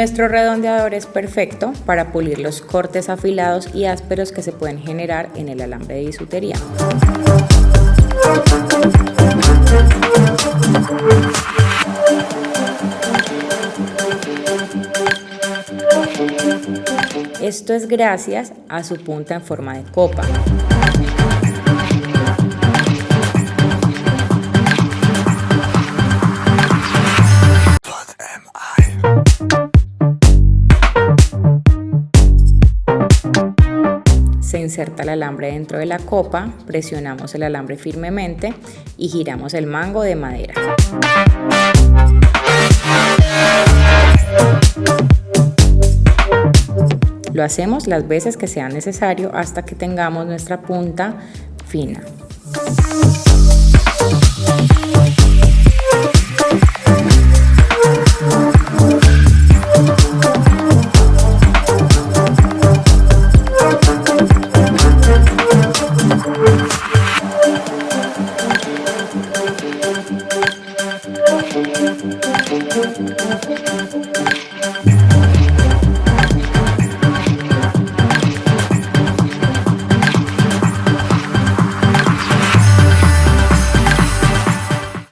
Nuestro redondeador es perfecto para pulir los cortes afilados y ásperos que se pueden generar en el alambre de bisutería. Esto es gracias a su punta en forma de copa. Se inserta el alambre dentro de la copa, presionamos el alambre firmemente y giramos el mango de madera. Lo hacemos las veces que sea necesario hasta que tengamos nuestra punta fina. Thank you.